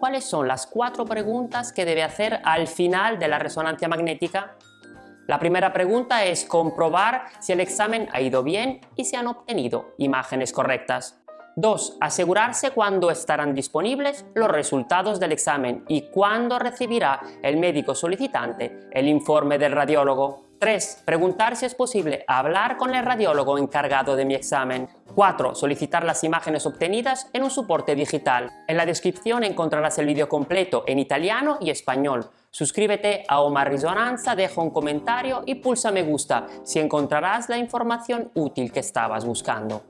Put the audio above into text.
¿cuáles son las cuatro preguntas que debe hacer al final de la resonancia magnética? La primera pregunta es comprobar si el examen ha ido bien y si han obtenido imágenes correctas. 2. Asegurarse cuándo estarán disponibles los resultados del examen y cuándo recibirá el médico solicitante el informe del radiólogo. 3. Preguntar si es posible hablar con el radiólogo encargado de mi examen. 4. Solicitar las imágenes obtenidas en un soporte digital. En la descripción encontrarás el vídeo completo en italiano y español. Suscríbete a Omar Risonanza, deja un comentario y pulsa me gusta si encontrarás la información útil que estabas buscando.